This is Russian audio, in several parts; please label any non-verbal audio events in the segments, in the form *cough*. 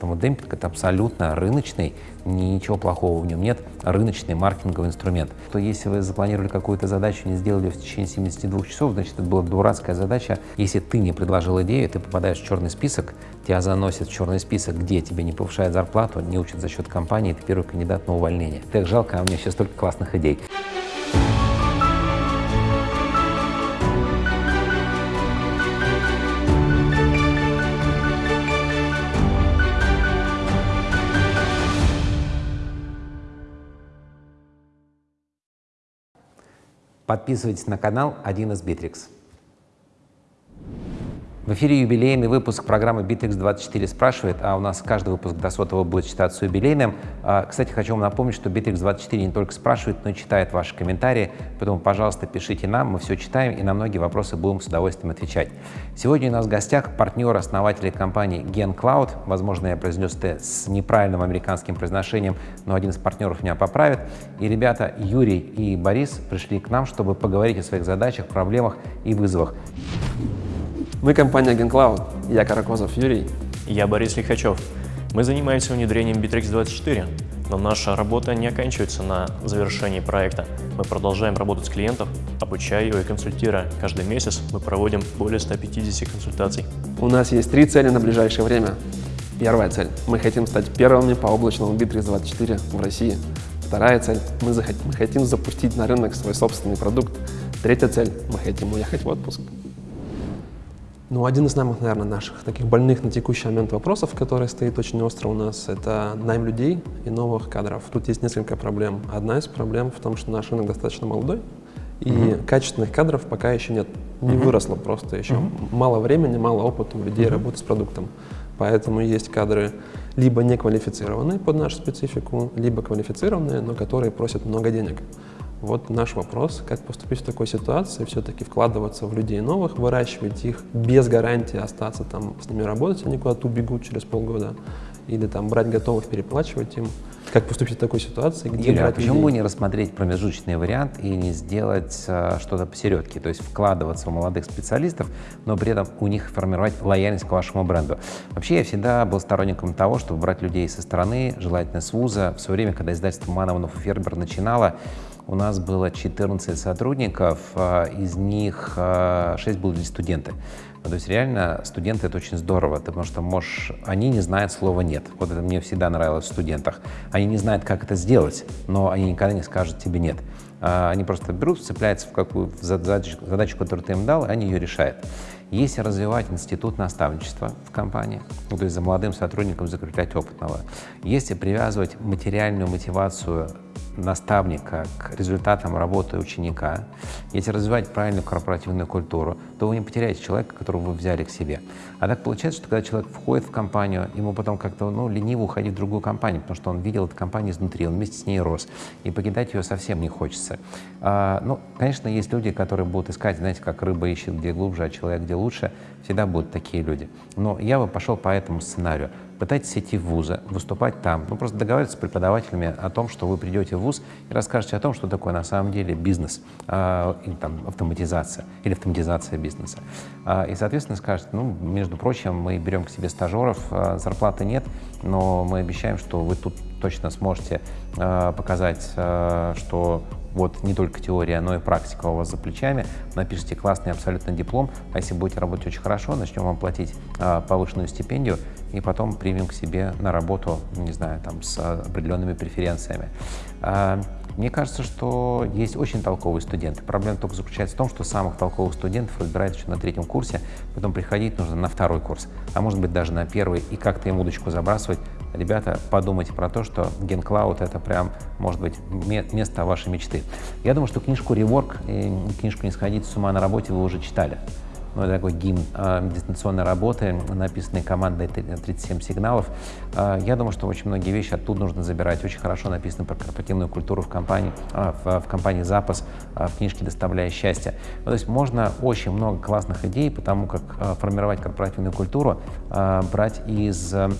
Поэтому демпинг – это абсолютно рыночный, ничего плохого в нем нет, рыночный маркетинговый инструмент. То если вы запланировали какую-то задачу, не сделали в течение 72 часов, значит, это была дурацкая задача. Если ты не предложил идею, ты попадаешь в черный список, тебя заносят в черный список, где тебе не повышают зарплату, не учат за счет компании, ты первый кандидат на увольнение. Так жалко, а у меня сейчас столько классных идей. Подписывайтесь на канал «1С-Битрикс». В эфире юбилейный выпуск программы Bittrex 24 спрашивает, а у нас каждый выпуск до сотого будет считаться юбилейным. А, кстати, хочу вам напомнить, что Bittrex 24 не только спрашивает, но и читает ваши комментарии, поэтому, пожалуйста, пишите нам, мы все читаем и на многие вопросы будем с удовольствием отвечать. Сегодня у нас в гостях партнер, основатель компании GenCloud, возможно, я произнес это с неправильным американским произношением, но один из партнеров меня поправит. И ребята Юрий и Борис пришли к нам, чтобы поговорить о своих задачах, проблемах и вызовах. Мы компания GenCloud. Я Каракозов Юрий. Я Борис Лихачев. Мы занимаемся внедрением Bittrex24, но наша работа не оканчивается на завершении проекта. Мы продолжаем работать с клиентом, обучая его и консультируя. Каждый месяц мы проводим более 150 консультаций. У нас есть три цели на ближайшее время. Первая цель. Мы хотим стать первыми по облачному Bittrex24 в России. Вторая цель. Мы, захотим, мы хотим запустить на рынок свой собственный продукт. Третья цель. Мы хотим уехать в отпуск. Ну, один из самых, наверное, наших таких больных на текущий момент вопросов, который стоит очень остро у нас, это найм людей и новых кадров. Тут есть несколько проблем. Одна из проблем в том, что наш рынок достаточно молодой, и mm-hmm. качественных кадров пока еще нет. Не mm-hmm. выросло просто еще. Mm-hmm. Мало времени, мало опыта у людей mm-hmm. работы с продуктом. Поэтому есть кадры либо неквалифицированные под нашу специфику, либо квалифицированные, но которые просят много денег. Вот наш вопрос, как поступить в такой ситуации, все-таки вкладываться в людей новых, выращивать их без гарантии остаться там с ними работать, они куда-то убегут через полгода, или там брать готовых, переплачивать им. Как поступить в такой ситуации, где Юля, а почему людей? не рассмотреть промежуточный вариант и не сделать а, что-то посередке, то есть вкладываться в молодых специалистов, но при этом у них формировать лояльность к вашему бренду? Вообще я всегда был сторонником того, чтобы брать людей со стороны, желательно с вуза. В свое время, когда издательство Мановнов и Фербер начинало, у нас было 14 сотрудников, а, из них 6 а, были студенты. Ну, то есть реально студенты это очень здорово, потому что можешь, они не знают слова «нет». Вот это мне всегда нравилось в студентах. Они не знают, как это сделать, но они никогда не скажут тебе «нет». А, они просто берут, цепляются в какую задачу, задачу, которую ты им дал, и они ее решают. Если развивать институт наставничества в компании, ну, то есть за молодым сотрудником закреплять опытного, если привязывать материальную мотивацию наставника к результатам работы ученика, если развивать правильную корпоративную культуру, то вы не потеряете человека, которого вы взяли к себе. А так получается, что когда человек входит в компанию, ему потом как-то ну, лениво уходить в другую компанию, потому что он видел эту компанию изнутри, он вместе с ней рос, и покидать ее совсем не хочется. А, ну, конечно, есть люди, которые будут искать, знаете, как рыба ищет где глубже, а человек где лучше, всегда будут такие люди. Но я бы пошел по этому сценарию пытайтесь идти в вузы, выступать там. Ну, просто договариваться с преподавателями о том, что вы придете в вуз и расскажете о том, что такое на самом деле бизнес, э, или там автоматизация, или автоматизация бизнеса. Э, и, соответственно, скажете, ну, между прочим, мы берем к себе стажеров, э, зарплаты нет, но мы обещаем, что вы тут точно сможете э, показать, э, что вот не только теория, но и практика у вас за плечами, напишите классный абсолютно диплом, а если будете работать очень хорошо, начнем вам платить а, повышенную стипендию, и потом примем к себе на работу, не знаю, там, с определенными преференциями. А, мне кажется, что есть очень толковые студенты. Проблема только заключается в том, что самых толковых студентов выбирают еще на третьем курсе, потом приходить нужно на второй курс, а может быть даже на первый, и как-то им удочку забрасывать. Ребята, подумайте про то, что GenCloud — это прям, может быть, место вашей мечты. Я думаю, что книжку «Реворк», книжку «Не сходить с ума на работе» вы уже читали ну, это такой гимн э, дистанционной работы, написанный командой 37 сигналов. Э, я думаю, что очень многие вещи оттуда нужно забирать. Очень хорошо написано про корпоративную культуру в компании, э, в, в компании «Запас», э, в книжке «Доставляя счастье». Ну, то есть можно очень много классных идей по тому, как э, формировать корпоративную культуру, э, брать из а,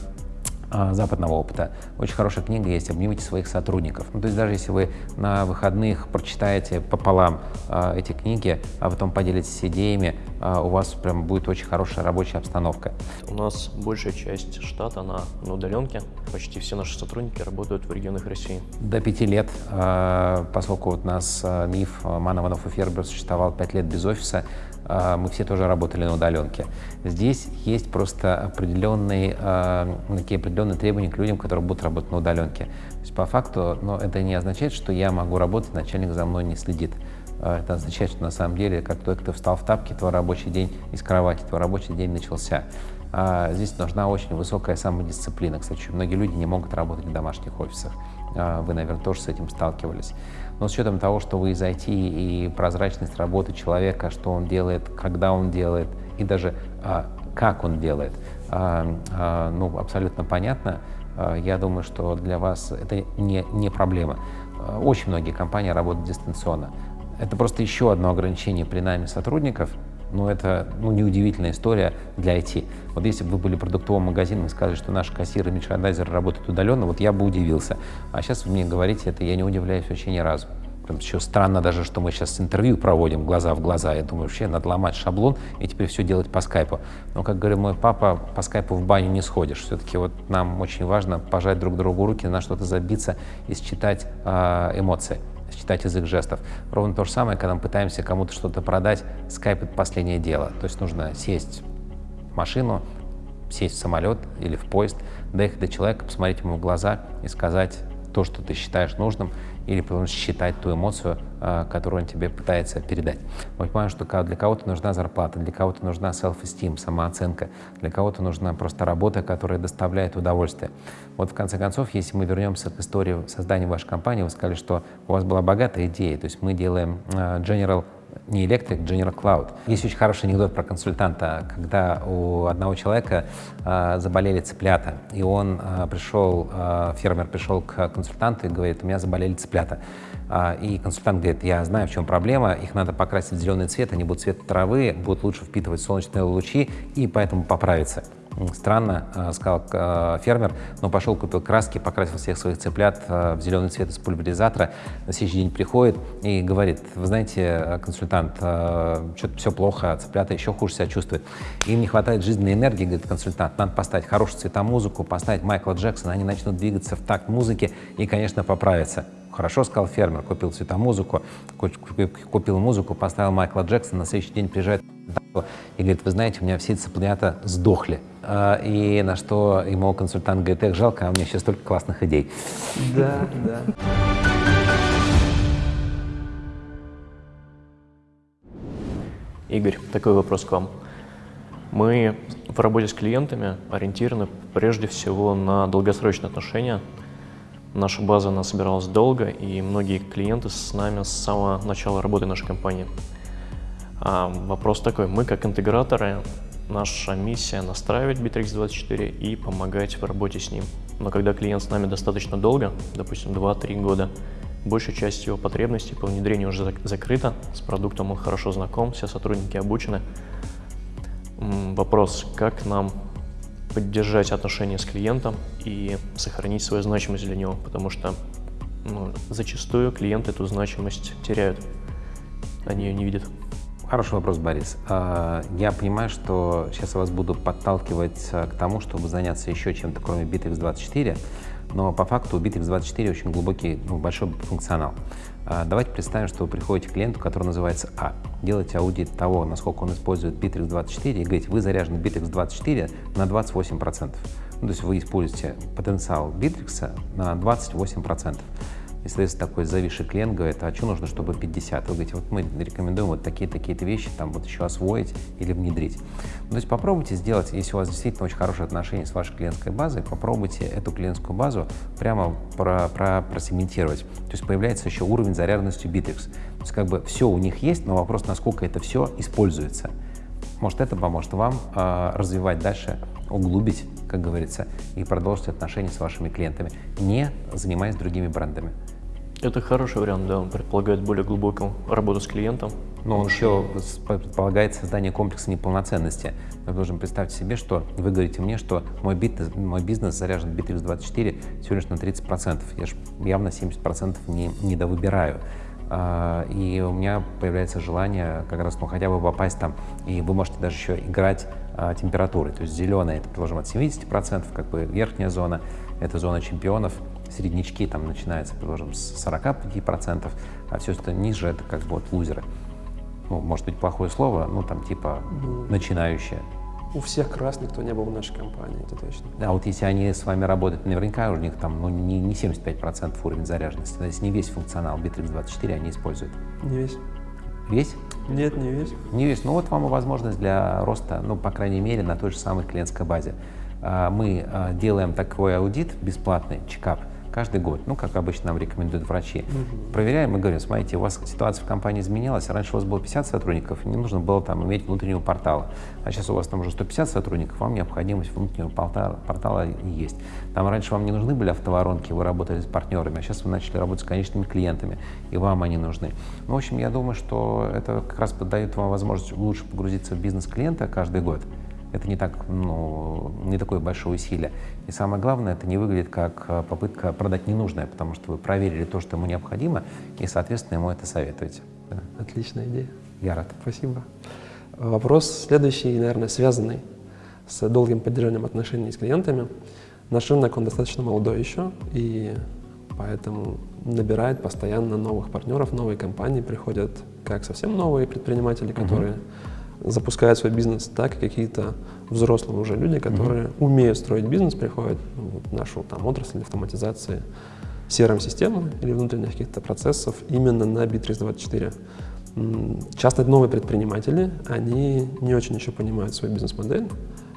западного опыта. Очень хорошая книга есть «Обнимите своих сотрудников». Ну, то есть даже если вы на выходных прочитаете пополам а, эти книги, а потом поделитесь идеями, а, у вас прям будет очень хорошая рабочая обстановка. У нас большая часть штата на, на удаленке. Почти все наши сотрудники работают в регионах России. До пяти лет, а, поскольку вот у нас а, миф Манованов и Фербер существовал пять лет без офиса, мы все тоже работали на удаленке. Здесь есть просто определенные, а, такие определенные требования к людям, которые будут работать на удаленке. То есть по факту, но это не означает, что я могу работать, начальник за мной не следит. А, это означает, что на самом деле, как только ты встал в тапки, твой рабочий день из кровати, твой рабочий день начался. Здесь нужна очень высокая самодисциплина. Кстати, многие люди не могут работать в домашних офисах. Вы, наверное, тоже с этим сталкивались. Но с учетом того, что вы из IT и прозрачность работы человека, что он делает, когда он делает и даже а, как он делает, а, а, ну, абсолютно понятно. А, я думаю, что для вас это не, не проблема. А, очень многие компании работают дистанционно. Это просто еще одно ограничение при найме сотрудников – ну, это ну, неудивительная история для IT. Вот если бы вы были продуктовым магазином и сказали, что наши кассиры и мерчандайзеры работают удаленно, вот я бы удивился. А сейчас вы мне говорите это, я не удивляюсь вообще ни разу. Еще странно даже, что мы сейчас интервью проводим глаза в глаза. Я думаю, вообще надо ломать шаблон и теперь все делать по скайпу. Но, как говорит мой папа, по скайпу в баню не сходишь. Все-таки вот нам очень важно пожать друг другу руки, на что-то забиться и считать э, эмоции читать язык жестов. Ровно то же самое, когда мы пытаемся кому-то что-то продать, скайп — это последнее дело. То есть нужно сесть в машину, сесть в самолет или в поезд, доехать до человека, посмотреть ему в глаза и сказать то, что ты считаешь нужным, или потом считать ту эмоцию, а, которую он тебе пытается передать. Мы понимаем, что для кого-то нужна зарплата, для кого-то нужна self-esteem, самооценка, для кого-то нужна просто работа, которая доставляет удовольствие. Вот в конце концов, если мы вернемся к истории создания вашей компании, вы сказали, что у вас была богатая идея, то есть мы делаем а, General не Electric, General Cloud. Есть очень хороший анекдот про консультанта, когда у одного человека э, заболели цыплята, и он э, пришел, э, фермер пришел к консультанту и говорит, у меня заболели цыплята. Э, и консультант говорит, я знаю, в чем проблема, их надо покрасить в зеленый цвет, они будут цвет травы, будут лучше впитывать солнечные лучи, и поэтому поправиться. Странно, э, сказал э, фермер, но пошел, купил краски, покрасил всех своих цыплят э, в зеленый цвет из пульверизатора. На следующий день приходит и говорит, вы знаете, консультант, что-то все плохо, цыплята еще хуже себя чувствуют. Им не хватает жизненной энергии, говорит консультант, надо поставить хорошую цветомузыку, поставить Майкла Джексона, они начнут двигаться в такт музыки и, конечно, поправятся. Хорошо, сказал фермер, купил цветомузыку, купил музыку, поставил Майкла Джексона, на следующий день приезжает и говорит, вы знаете, у меня все цыплята сдохли. А, и на что ему консультант говорит, эх, жалко, а у меня сейчас столько классных идей. Да, да. Игорь, такой вопрос к вам. Мы в работе с клиентами ориентированы прежде всего на долгосрочные отношения. Наша база она собиралась долго, и многие клиенты с нами с самого начала работы нашей компании. А вопрос такой, мы как интеграторы, наша миссия настраивать Bittrex24 и помогать в работе с ним. Но когда клиент с нами достаточно долго, допустим 2-3 года, большая часть его потребностей по внедрению уже закрыта, с продуктом он хорошо знаком, все сотрудники обучены. Вопрос, как нам поддержать отношения с клиентом и сохранить свою значимость для него, потому что ну, зачастую клиенты эту значимость теряют, они ее не видят. Хороший вопрос, Борис. А, я понимаю, что сейчас я вас буду подталкивать а, к тому, чтобы заняться еще чем-то, кроме Bittrex24, но по факту у Bittrex24 очень глубокий, ну, большой функционал. А, давайте представим, что вы приходите к клиенту, который называется А. Делаете аудит того, насколько он использует Bittrex24 и говорите, вы заряжены Bittrex24 на 28%. Ну, то есть вы используете потенциал Bittrex на 28%. И, соответственно, такой зависший клиент говорит, а что нужно, чтобы 50? Вы говорите, вот мы рекомендуем вот такие-такие-то вещи там вот еще освоить или внедрить. Ну, то есть попробуйте сделать, если у вас действительно очень хорошие отношения с вашей клиентской базой, попробуйте эту клиентскую базу прямо про, про, просегментировать. То есть появляется еще уровень заряженности Bittrex. То есть как бы все у них есть, но вопрос, насколько это все используется. Может, это поможет вам э, развивать дальше, углубить, как говорится, и продолжить отношения с вашими клиентами, не занимаясь другими брендами. Это хороший вариант, да, он предполагает более глубокую работу с клиентом, Но он еще предполагает создание комплекса неполноценности. Вы должны представить себе, что вы говорите мне, что мой бизнес, мой бизнес заряжен Bittrex24 всего лишь на 30%. Я же явно 70% не, не довыбираю. А, и у меня появляется желание как раз, ну, хотя бы попасть там, и вы можете даже еще играть а, температурой. То есть зеленая, это, предположим, от 70%, как бы верхняя зона, это зона чемпионов, среднячки там начинаются, предположим, с 45%, а все, что ниже, это как бы вот лузеры ну, может быть, плохое слово, ну, там, типа, ну, начинающие. У всех крас никто не был в нашей компании, это точно. А вот если они с вами работают, наверняка у них там, ну, не, не 75% уровень заряженности, то есть не весь функционал Bittrex24 они используют. Не весь. Весь? Нет, не весь. Не весь. Ну, вот вам и возможность для роста, ну, по крайней мере, на той же самой клиентской базе. А, мы а, делаем такой аудит бесплатный, чекап, каждый год, ну, как обычно нам рекомендуют врачи. Угу. Проверяем и говорим, смотрите, у вас ситуация в компании изменилась, раньше у вас было 50 сотрудников, не нужно было там иметь внутреннего портала, а сейчас у вас там уже 150 сотрудников, вам необходимость внутреннего портала, портала есть. Там раньше вам не нужны были автоворонки, вы работали с партнерами, а сейчас вы начали работать с конечными клиентами, и вам они нужны. Ну, в общем, я думаю, что это как раз дает вам возможность лучше погрузиться в бизнес клиента каждый год. Это не, так, ну, не такое большое усилие. И самое главное, это не выглядит как э, попытка продать ненужное, потому что вы проверили то, что ему необходимо, и, соответственно, ему это советуете. Отличная идея. Я рад. Спасибо. Вопрос следующий, наверное, связанный с долгим поддержанием отношений с клиентами. Наш рынок, он достаточно молодой еще, и поэтому набирает постоянно новых партнеров, новые компании приходят как совсем новые предприниматели, которые uh-huh запускают свой бизнес, так и какие-то взрослые уже люди, которые mm-hmm. умеют строить бизнес, приходят в нашу там, отрасль автоматизации CRM-системы или внутренних каких-то процессов именно на Bittrex24. Часто новые предприниматели, они не очень еще понимают свою бизнес-модель,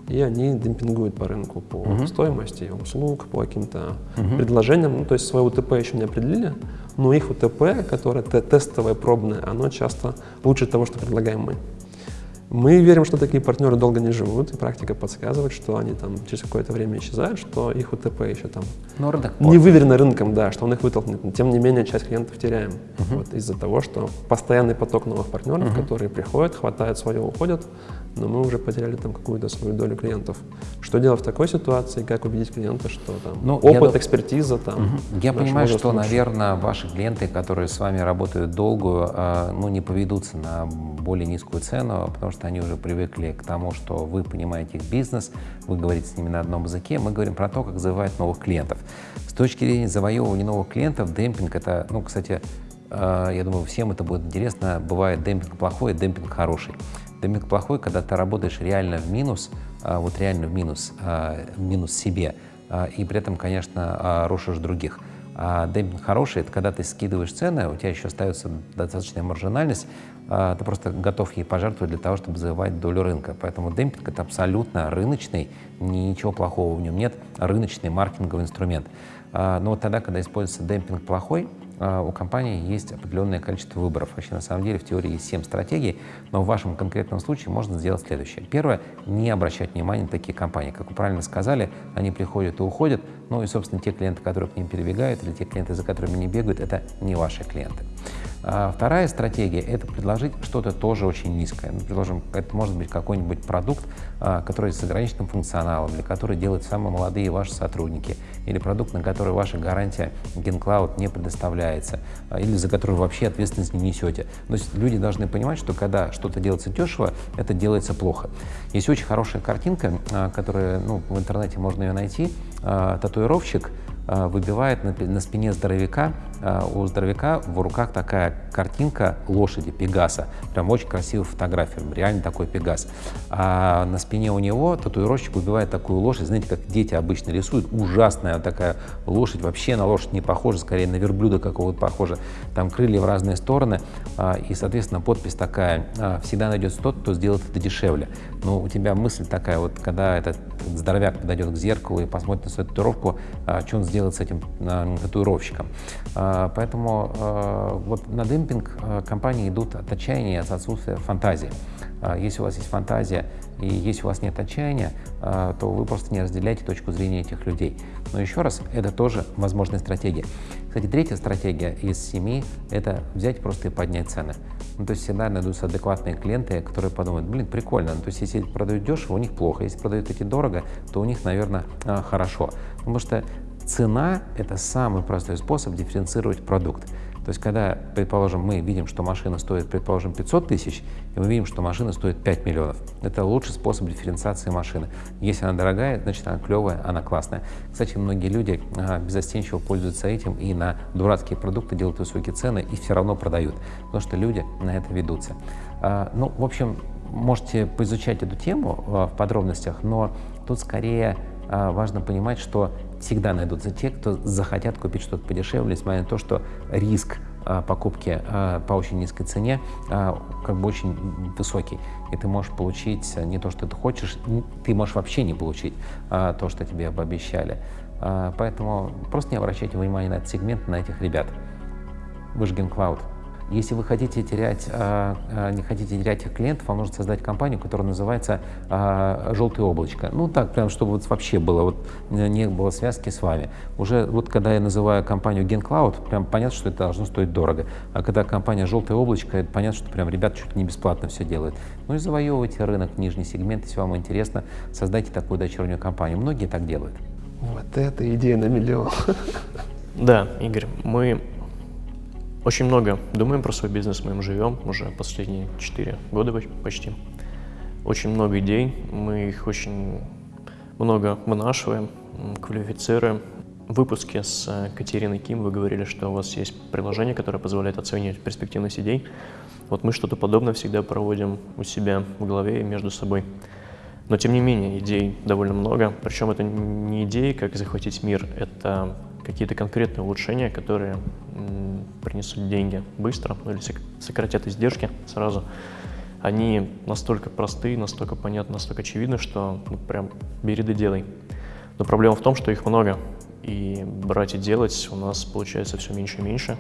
и они демпингуют по рынку по uh-huh. стоимости услуг, по каким-то uh-huh. предложениям. Ну, то есть свое УТП еще не определили, но их УТП, которое тестовое, пробное, оно часто лучше того, что предлагаем мы. Мы верим, что такие партнеры долго не живут, и практика подсказывает, что они там через какое-то время исчезают, что их УТП еще там Но рынок не выверено рынком, да, что он их вытолкнет. Тем не менее, часть клиентов теряем uh-huh. вот, из-за того, что постоянный поток новых партнеров, uh-huh. которые приходят, хватает свое, уходят, но мы уже потеряли там какую-то свою долю клиентов. Что делать в такой ситуации, как убедить клиента, что там ну, опыт, я, экспертиза там. Угу. Я понимаю, что, лучше. наверное, ваши клиенты, которые с вами работают долгую, э, ну, не поведутся на более низкую цену, потому что они уже привыкли к тому, что вы понимаете их бизнес, вы говорите с ними на одном языке, мы говорим про то, как завоевать новых клиентов. С точки зрения завоевывания новых клиентов, демпинг это, ну, кстати, я думаю, всем это будет интересно, бывает демпинг плохой, демпинг хороший. Демпинг плохой, когда ты работаешь реально в минус, а, вот реально в минус, а, в минус себе, а, и при этом, конечно, рушишь других. А демпинг хороший — это когда ты скидываешь цены, у тебя еще остается достаточная маржинальность, ты просто готов ей пожертвовать для того, чтобы завоевать долю рынка. Поэтому демпинг — это абсолютно рыночный, ничего плохого в нем нет, рыночный маркетинговый инструмент. Но вот тогда, когда используется демпинг плохой, а, у компании есть определенное количество выборов. Вообще, на самом деле, в теории есть 7 стратегий, но в вашем конкретном случае можно сделать следующее. Первое — не обращать внимания на такие компании. Как вы правильно сказали, они приходят и уходят, ну и, собственно, те клиенты, которые к ним перебегают, или те клиенты, за которыми не бегают, это не ваши клиенты. А вторая стратегия — это предложить что-то тоже очень низкое. Ну, предложим, это может быть какой-нибудь продукт, а, который с ограниченным функционалом, или который делают самые молодые ваши сотрудники, или продукт, на который ваша гарантия GenCloud не предоставляется, а, или за который вообще ответственность не несете. То есть люди должны понимать, что когда что-то делается дешево, это делается плохо. Есть очень хорошая картинка, которая ну, в интернете можно ее найти. Татуировщик выбивает на, спине здоровяка у здоровяка в руках такая картинка лошади, Пегаса. Прям очень красивая фотография, реально такой Пегас. А на спине у него татуировщик убивает такую лошадь, знаете, как дети обычно рисуют, ужасная такая лошадь, вообще на лошадь не похожа, скорее на верблюда какого-то похожа. Там крылья в разные стороны, а, и, соответственно, подпись такая, а, всегда найдется тот, кто сделает это дешевле. Но у тебя мысль такая, вот когда этот здоровяк подойдет к зеркалу и посмотрит на свою татуировку, что он сделает с этим татуировщиком Поэтому вот на демпинг компании идут от отчаяния, от отсутствия фантазии. Если у вас есть фантазия и если у вас нет отчаяния, то вы просто не разделяете точку зрения этих людей. Но еще раз, это тоже возможная стратегия. Кстати, третья стратегия из семи – это взять просто и поднять цены. Ну, то есть всегда найдутся адекватные клиенты, которые подумают, блин, прикольно. Ну, то есть если продают дешево, у них плохо. Если продают эти дорого, то у них, наверное, хорошо. Потому что цена – это самый простой способ дифференцировать продукт. То есть, когда, предположим, мы видим, что машина стоит, предположим, 500 тысяч, и мы видим, что машина стоит 5 миллионов, это лучший способ дифференциации машины. Если она дорогая, значит, она клевая, она классная. Кстати, многие люди безостенчиво пользуются этим и на дурацкие продукты делают высокие цены и все равно продают, потому что люди на это ведутся. А, ну, в общем, можете поизучать эту тему а, в подробностях, но тут скорее важно понимать, что всегда найдутся те, кто захотят купить что-то подешевле, несмотря на то, что риск а, покупки а, по очень низкой цене как бы очень высокий. И ты можешь получить не то, что ты хочешь, ты можешь вообще не получить то, что тебе обещали. Поэтому просто не обращайте внимания на этот сегмент, на этих ребят. Выжген Cloud. Если вы хотите терять, а, а, не хотите терять их клиентов, вам нужно создать компанию, которая называется а, «Желтое облачко». Ну так, прям, чтобы вот вообще было, вот не было связки с вами. Уже вот когда я называю компанию GenCloud, прям понятно, что это должно стоить дорого. А когда компания «Желтое облачко», это понятно, что прям ребята чуть не бесплатно все делают. Ну и завоевывайте рынок, нижний сегмент, если вам интересно, создайте такую дочернюю компанию. Многие так делают. Вот это идея на миллион. Да, Игорь, мы очень много думаем про свой бизнес, мы им живем уже последние 4 года почти. Очень много идей, мы их очень много вынашиваем, квалифицируем. В выпуске с э, Катериной Ким вы говорили, что у вас есть приложение, которое позволяет оценивать перспективность идей. Вот мы что-то подобное всегда проводим у себя в голове и между собой. Но тем не менее, идей довольно много. Причем это не идеи, как захватить мир, это какие-то конкретные улучшения, которые принесут деньги быстро ну, или сократят издержки сразу, они настолько простые, настолько понятны, настолько очевидны, что ну, прям бери да делай. Но проблема в том, что их много, и брать и делать у нас получается все меньше и меньше.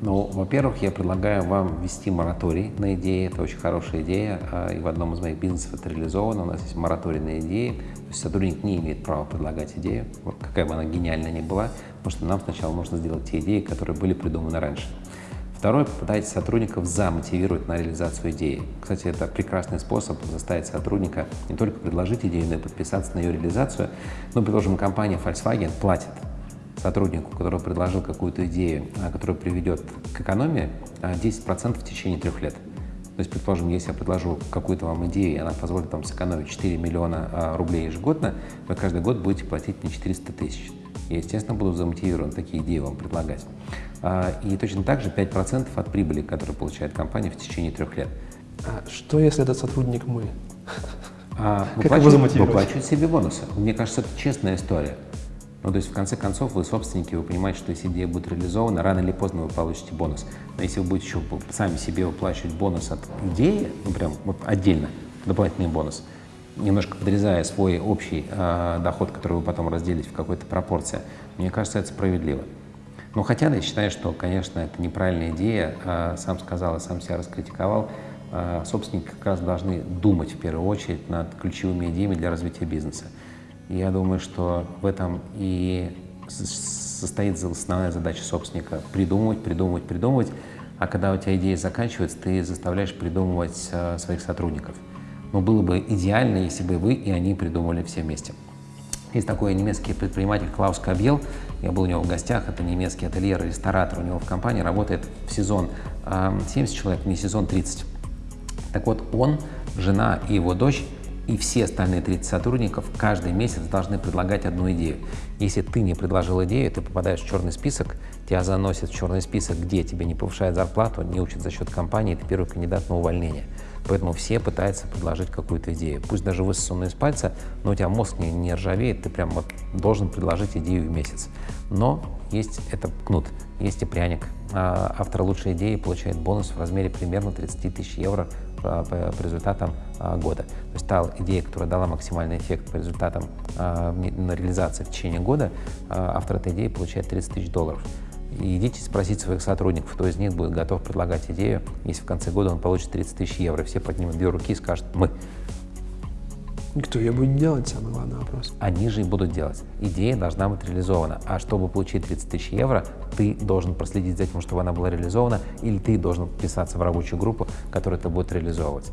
Ну, во-первых, я предлагаю вам ввести мораторий на идеи. Это очень хорошая идея, а, и в одном из моих бизнесов это реализовано. У нас есть мораторий на идеи, сотрудник не имеет права предлагать идею, какая бы она гениальная ни была, потому что нам сначала нужно сделать те идеи, которые были придуманы раньше. Второе, попытайтесь сотрудников замотивировать на реализацию идеи. Кстати, это прекрасный способ заставить сотрудника не только предложить идею, но и подписаться на ее реализацию. Ну, предложим, компания Volkswagen платит сотруднику, который предложил какую-то идею, а, которая приведет к экономии, 10% а, в течение трех лет. То есть, предположим, если я предложу какую-то вам идею, и она позволит вам сэкономить 4 миллиона а, рублей ежегодно, вы каждый год будете платить мне 400 тысяч. Я, естественно, буду замотивирован такие идеи вам предлагать. И точно так же 5% от прибыли, которую получает компания в течение трех лет. А что, если этот сотрудник мы? А, *laughs* замотивировать? Выплачивать себе бонусы. Мне кажется, это честная история. Ну, то есть, в конце концов, вы собственники, вы понимаете, что если идея будет реализована, рано или поздно вы получите бонус. Но если вы будете еще сами себе выплачивать бонус от идеи, ну, прям вот отдельно, дополнительный бонус, немножко подрезая свой общий э, доход, который вы потом разделите в какой-то пропорции, мне кажется, это справедливо. Но хотя я считаю, что, конечно, это неправильная идея, э, сам сказал и сам себя раскритиковал, э, собственники как раз должны думать в первую очередь над ключевыми идеями для развития бизнеса. Я думаю, что в этом и состоит основная задача собственника – придумывать, придумывать, придумывать. А когда у тебя идея заканчивается, ты заставляешь придумывать э, своих сотрудников. Но было бы идеально, если бы вы и они придумывали все вместе. Есть такой немецкий предприниматель Клаус Кабьел, я был у него в гостях, это немецкий ательер, ресторатор, у него в компании работает в сезон 70 человек, не сезон 30. Так вот, он, жена и его дочь и все остальные 30 сотрудников каждый месяц должны предлагать одну идею. Если ты не предложил идею, ты попадаешь в черный список, тебя заносят в черный список, где тебе не повышают зарплату, не учат за счет компании, ты первый кандидат на увольнение. Поэтому все пытаются предложить какую-то идею. Пусть даже высосанную из пальца, но у тебя мозг не, не ржавеет, ты прям вот должен предложить идею в месяц. Но есть это кнут, есть и пряник. А автор лучшей идеи получает бонус в размере примерно 30 тысяч евро по, по, результатам а, года. То есть та идея, которая дала максимальный эффект по результатам а, на реализации в течение года, а, автор этой идеи получает 30 тысяч долларов. идите спросить своих сотрудников, кто из них будет готов предлагать идею, если в конце года он получит 30 тысяч евро. Все поднимут две руки и скажут «мы». Кто ее будет делать, самый главный вопрос. Они же и будут делать. Идея должна быть реализована. А чтобы получить 30 тысяч евро, ты должен проследить за тем, чтобы она была реализована, или ты должен вписаться в рабочую группу, которая это будет реализовывать.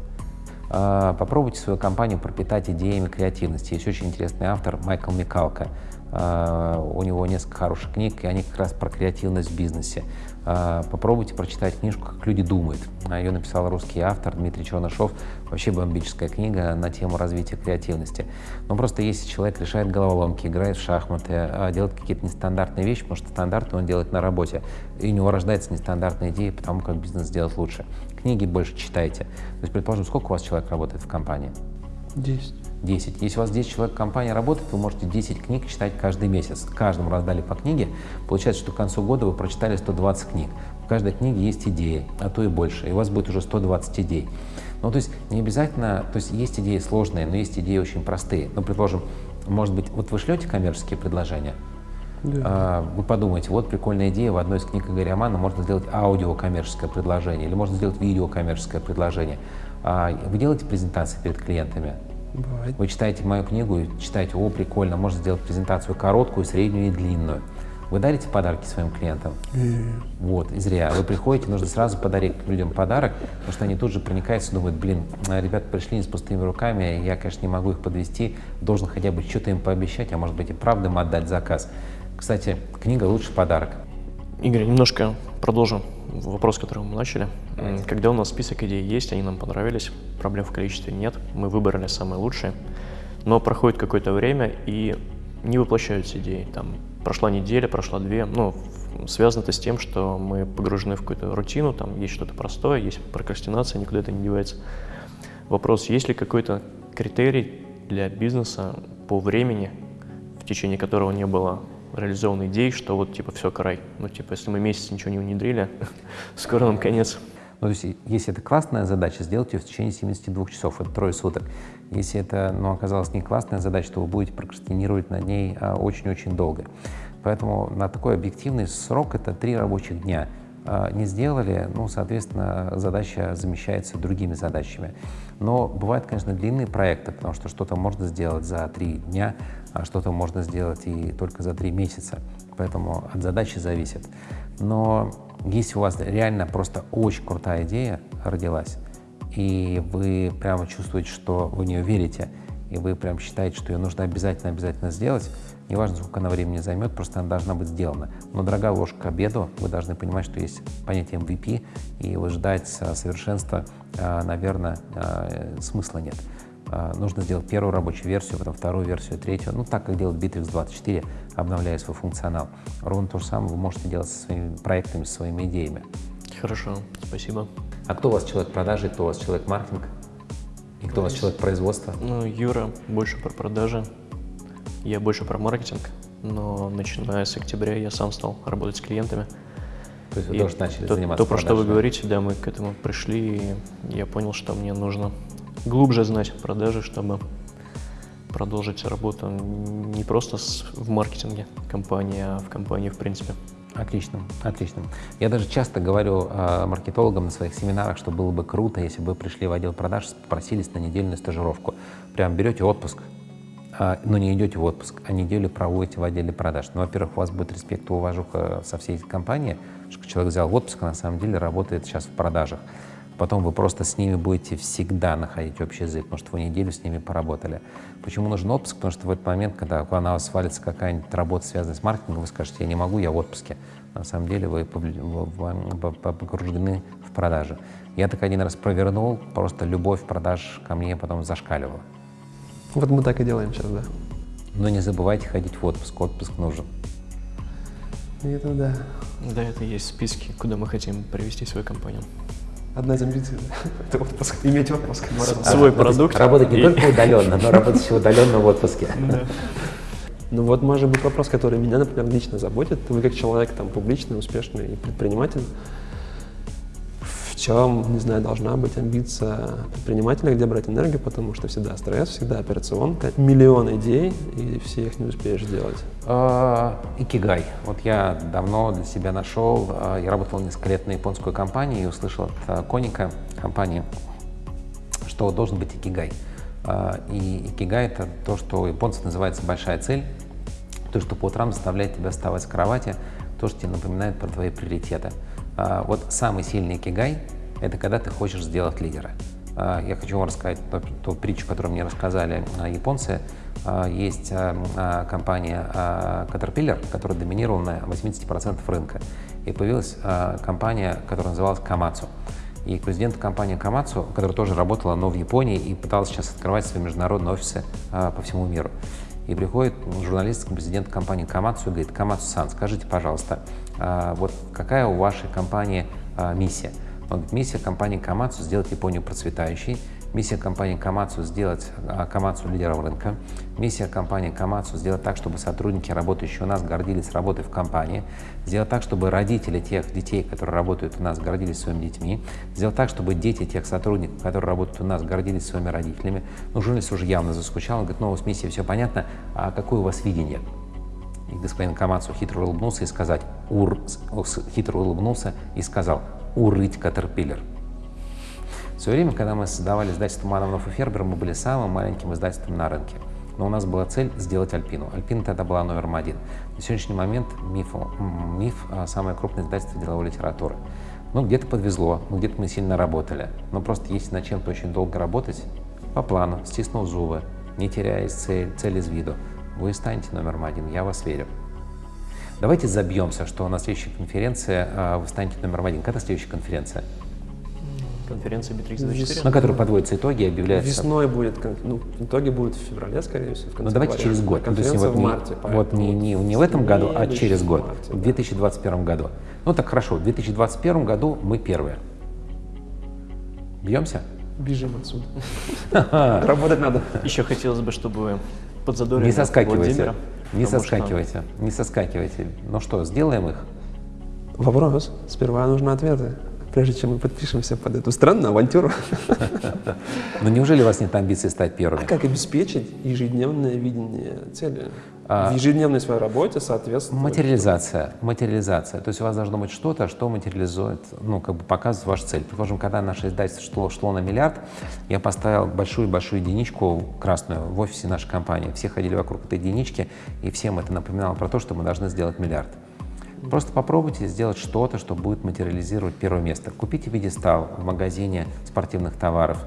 А, попробуйте свою компанию пропитать идеями креативности. Есть очень интересный автор Майкл Микалка. А, у него несколько хороших книг, и они как раз про креативность в бизнесе. А, попробуйте прочитать книжку «Как люди думают». Ее написал русский автор Дмитрий Чернышов. Вообще бомбическая книга на тему развития креативности. Но просто если человек решает головоломки, играет в шахматы, а, делает какие-то нестандартные вещи, потому что стандарты он делает на работе, и у него рождается нестандартная идея потому как бизнес сделать лучше. Книги больше читайте. То есть, предположим, сколько у вас человек работает в компании? Десять. 10. Если у вас 10 человек в компании работает, вы можете 10 книг читать каждый месяц. Каждому раздали по книге. Получается, что к концу года вы прочитали 120 книг. В каждой книге есть идеи, а то и больше. И у вас будет уже 120 идей. Ну, то есть не обязательно, то есть есть идеи сложные, но есть идеи очень простые. Ну, предположим, может быть, вот вы шлете коммерческие предложения, да. А, вы подумаете, вот прикольная идея, в одной из книг Игоря Мана можно сделать аудио коммерческое предложение или можно сделать видео коммерческое предложение. А, вы делаете презентации перед клиентами, Бывает. Вы читаете мою книгу и читаете, о, прикольно, можно сделать презентацию короткую, среднюю и длинную. Вы дарите подарки своим клиентам? Mm. Вот, и зря. Вы приходите, нужно сразу подарить людям подарок, потому что они тут же проникаются и думают, блин, ребята пришли не с пустыми руками, я, конечно, не могу их подвести, должен хотя бы что-то им пообещать, а может быть и правда им отдать заказ. Кстати, книга лучший подарок. Игорь, немножко продолжим вопрос, который мы начали. Когда у нас список идей есть, они нам понравились, проблем в количестве нет, мы выбрали самые лучшие, но проходит какое-то время и не воплощаются идеи. Там прошла неделя, прошла две, ну, связано это с тем, что мы погружены в какую-то рутину, там есть что-то простое, есть прокрастинация, никуда это не девается. Вопрос, есть ли какой-то критерий для бизнеса по времени, в течение которого не было реализован идей, что вот типа все, край. Ну типа если мы месяц ничего не внедрили, *laughs* скоро нам конец. Ну, то есть, если это классная задача, сделайте ее в течение 72 часов, это трое суток. Если это ну, оказалась не классная задача, то вы будете прокрастинировать над ней а, очень-очень а, долго. Поэтому на такой объективный срок это три рабочих дня. А, не сделали, ну, соответственно, задача замещается другими задачами. Но бывают, конечно, длинные проекты, потому что что-то можно сделать за три дня, а что-то можно сделать и только за три месяца. Поэтому от задачи зависит. Но если у вас реально просто очень крутая идея родилась, и вы прямо чувствуете, что вы в нее верите, и вы прям считаете, что ее нужно обязательно-обязательно сделать, неважно, сколько она времени займет, просто она должна быть сделана. Но дорогая ложка к обеду, вы должны понимать, что есть понятие MVP, и вы ждать совершенства, а, наверное, а, смысла нет. А, нужно сделать первую рабочую версию, потом вторую версию, третью. Ну, так, как делает Bittrex 24, обновляя свой функционал. Ровно то же самое вы можете делать со своими проектами, со своими идеями. Хорошо, спасибо. А кто у вас человек продажи, кто у вас человек маркетинг? И кто у вас человек производства? Ну, Юра больше про продажи, я больше про маркетинг, но начиная с октября я сам стал работать с клиентами. То есть вы тоже начали то, заниматься То, про что вы говорите, да, мы к этому пришли, и я понял, что мне нужно глубже знать продажи, чтобы продолжить работу не просто в маркетинге компании, а в компании в принципе. Отлично, отлично. Я даже часто говорю э, маркетологам на своих семинарах, что было бы круто, если бы вы пришли в отдел продаж, попросились на недельную стажировку. Прям берете отпуск, э, но не идете в отпуск, а неделю проводите в отделе продаж. Ну, во-первых, у вас будет респект и уважуха со всей компании, что человек взял отпуск, а на самом деле работает сейчас в продажах. Потом вы просто с ними будете всегда находить общий язык, потому что вы неделю с ними поработали. Почему нужен отпуск? Потому что в этот момент, когда на вас свалится какая-нибудь работа, связанная с маркетингом, вы скажете, я не могу, я в отпуске. На самом деле вы погружены в продажи. Я так один раз провернул, просто любовь продаж ко мне потом зашкаливала. Вот мы так и делаем сейчас, да. Но не забывайте ходить в отпуск, отпуск нужен. Это да. Да, это есть в списке, куда мы хотим привести свою компанию. Одна из амбиций – это отпуск, иметь отпуск. Свой продукт. Работать не только удаленно, но работать еще удаленно в отпуске. Ну вот, может быть, вопрос, который меня, например, лично заботит. Вы как человек там публичный, успешный предприниматель, Еще, не знаю, должна быть амбиция предпринимателя, где брать энергию, потому что всегда стресс, всегда операционка, миллион идей, и все их не успеешь сделать. А, Икигай. Вот я давно для себя нашел, а, я работал несколько лет на японскую компанию и услышал от Коника компании, что должен быть икигай. А, и икигай — это то, что у японцев называется большая цель, то, что по утрам заставляет тебя вставать с кровати, то, что тебе напоминает про твои приоритеты. А, вот самый сильный икигай — это когда ты хочешь сделать лидера. А, я хочу вам рассказать ту, ту притчу, которую мне рассказали японцы. Есть компания Caterpillar, которая доминировала на 80% рынка. И появилась компания, которая называлась Komatsu. И президент компании Komatsu, которая тоже работала, но в Японии, и пыталась сейчас открывать свои международные офисы а, по всему миру. И приходит журналист к президенту компании Komatsu и говорит, Komatsu-сан, скажите, пожалуйста, а, вот какая у вашей компании а, миссия? Миссия компании Komatsu сделать Японию процветающей, Миссия компании Камацу сделать Камацу лидером рынка. Миссия компании Камацу сделать так, чтобы сотрудники, работающие у нас, гордились работой в компании. Сделать так, чтобы родители тех детей, которые работают у нас, гордились своими детьми. Сделать так, чтобы дети тех сотрудников, которые работают у нас, гордились своими родителями. Ну, журналист уже явно заскучал. Он говорит, ну, с миссией все понятно, а какое у вас видение? И господин Камацу хитро улыбнулся и сказать, ур, хитро улыбнулся и сказал, урыть Катерпиллер. В свое время, когда мы создавали издательство Мановнов и Фербер, мы были самым маленьким издательством на рынке. Но у нас была цель сделать Альпину. Альпина тогда была номером один. На сегодняшний момент миф, миф а, самое крупное издательство деловой литературы. Ну, где-то подвезло, ну, где-то мы сильно работали. Но просто если над чем-то очень долго работать, по плану, стиснув зубы, не теряя цель, цель из виду, вы станете номером один, я вас верю. Давайте забьемся, что на следующей конференции э, вы станете номером один. Когда следующая конференция? конференции Bittrex 24. На которой подводятся итоги и объявляются. Весной будет, ну, итоги будут в феврале, скорее всего. В ну, давайте через год. Ну, то есть вот, в марте. Не, вот не, не, не в этом году, а через год, марте, в 2021 да. году. Ну так хорошо, в 2021 году мы первые. Бьемся? Бежим отсюда. Работать надо. Еще хотелось бы, чтобы подзадорили Не соскакивайте. Не соскакивайте. Не соскакивайте. Ну что, сделаем их? Вопрос. Сперва нужны ответы прежде чем мы подпишемся под эту странную авантюру. Но неужели у вас нет амбиции стать первым? А как обеспечить ежедневное видение цели? А, в ежедневной своей работе, соответственно. Материализация. Материализация. То есть у вас должно быть что-то, что материализует, ну, как бы показывает вашу цель. Предположим, когда наше издательство шло, шло на миллиард, я поставил большую-большую единичку красную в офисе нашей компании. Все ходили вокруг этой единички, и всем это напоминало про то, что мы должны сделать миллиард. Просто попробуйте сделать что-то, что будет материализировать первое место. Купите видестал в магазине спортивных товаров.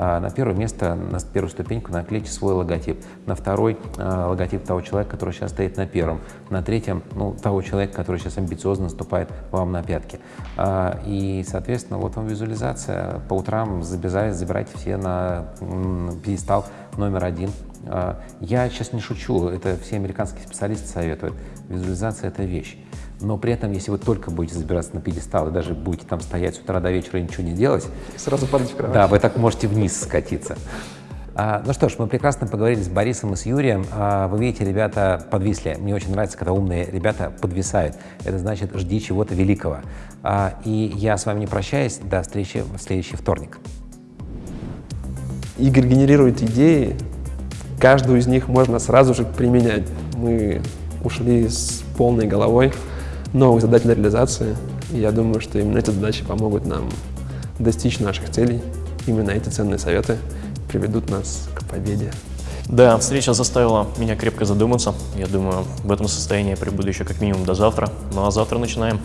А, на первое место, на первую ступеньку наклейте свой логотип. На второй а, логотип того человека, который сейчас стоит на первом. На третьем ну, того человека, который сейчас амбициозно наступает вам на пятки. А, и, соответственно, вот вам визуализация. По утрам забирайте все на пьедестал номер один. Я сейчас не шучу, это все американские специалисты советуют. Визуализация — это вещь но при этом, если вы только будете забираться на пьедестал и даже будете там стоять с утра до вечера и ничего не делать, сразу падать в кровать. Да, вы так можете вниз скатиться. А, ну что ж, мы прекрасно поговорили с Борисом и с Юрием. А, вы видите, ребята подвисли. Мне очень нравится, когда умные ребята подвисают. Это значит, жди чего-то великого. А, и я с вами не прощаюсь. До встречи в следующий вторник. Игорь генерирует идеи. Каждую из них можно сразу же применять. Мы ушли с полной головой новых задач для реализации. И я думаю, что именно эти задачи помогут нам достичь наших целей. Именно эти ценные советы приведут нас к победе. Да, встреча заставила меня крепко задуматься. Я думаю, в этом состоянии я прибуду еще как минимум до завтра. Ну а завтра начинаем.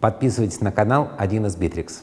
Подписывайтесь на канал 1 из Битрикс.